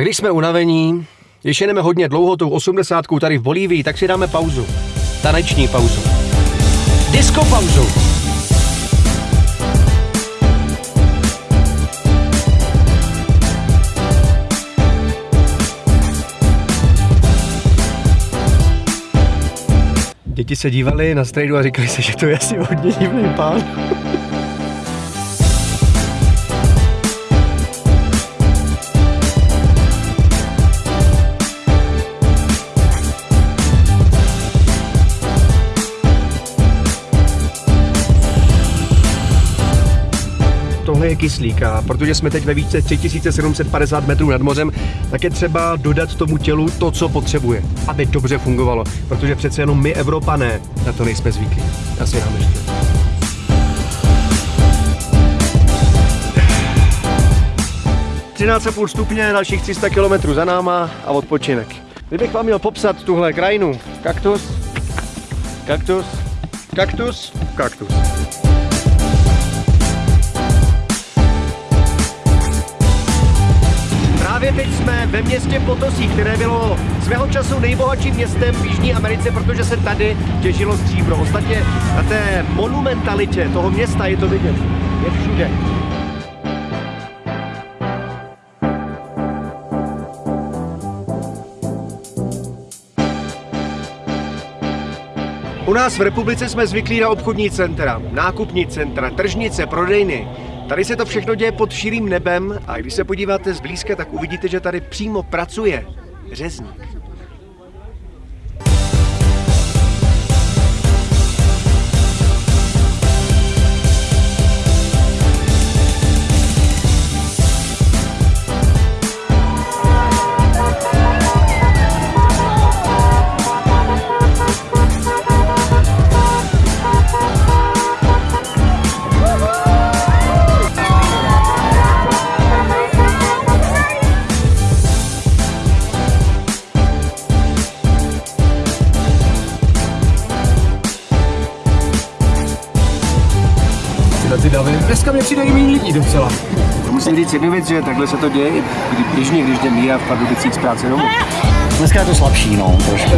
A když jsme unavení, když jedeme hodně dlouho tou 80 tady v Bolívii, tak si dáme pauzu. Taneční pauzu. Disco pauzu. Děti se dívali na strejdu a říkali si, že to je asi hodně divný pán. Tohle je kyslík a protože jsme teď ve výšce 3750 metrů nad mořem, tak je třeba dodat tomu tělu to, co potřebuje, aby dobře fungovalo, protože přece jenom my Evropané na to nejsme zvyklí. Asi nám ještě. půl stupně, dalších 300 km za náma a odpočinek. Kdybych vám měl popsat tuhle krajinu, kaktus, kaktus, kaktus, kaktus. Právě teď jsme ve městě Potosí, které bylo svého času nejbohatším městem v Jižní Americe, protože se tady těžilo stříbro. Ostatně na té monumentalitě toho města je to vidět. Je všude. U nás v republice jsme zvyklí na obchodní centra, nákupní centra, tržnice, prodejny. Tady se to všechno děje pod širým nebem a když se podíváte zblízka, tak uvidíte, že tady přímo pracuje řezník. Ty davy. Dneska mě přijde i méně lidí docela. Musím říct jednu věc, že takhle se to děje kdy, běžně, když jdem já v Pardubicích z práce domů. Dneska je to slabší, no, trošku.